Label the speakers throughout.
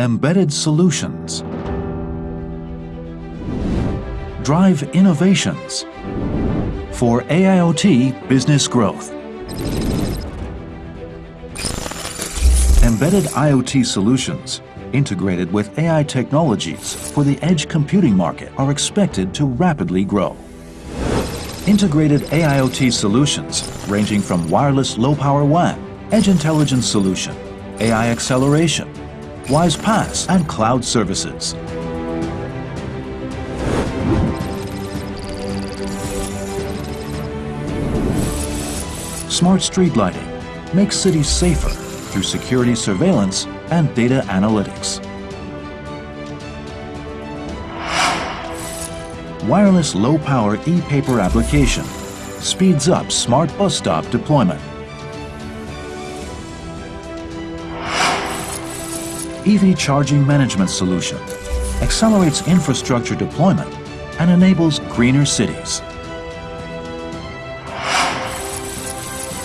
Speaker 1: Embedded solutions. Drive innovations for AIoT business growth. Embedded IoT solutions integrated with AI technologies for the edge computing market are expected to rapidly grow. Integrated AIoT solutions ranging from wireless low-power WAN, edge intelligence solution, AI acceleration, WISE PaaS, and cloud services. Smart street lighting makes cities safer through security surveillance and data analytics. Wireless low-power e-paper application speeds up smart bus stop deployment. EV charging management solution accelerates infrastructure deployment and enables greener cities.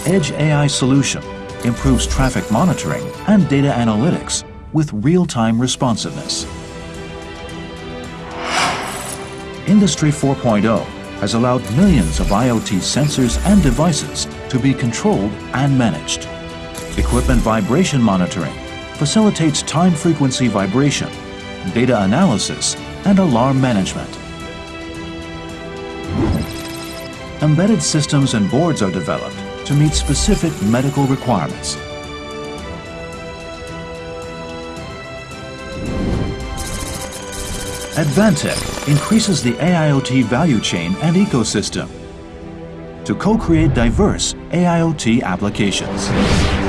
Speaker 1: Edge AI solution improves traffic monitoring and data analytics with real-time responsiveness. Industry 4.0 has allowed millions of IoT sensors and devices to be controlled and managed. Equipment vibration monitoring facilitates time-frequency vibration, data analysis, and alarm management. Embedded systems and boards are developed to meet specific medical requirements. Advantech increases the AIoT value chain and ecosystem to co-create diverse AIoT applications.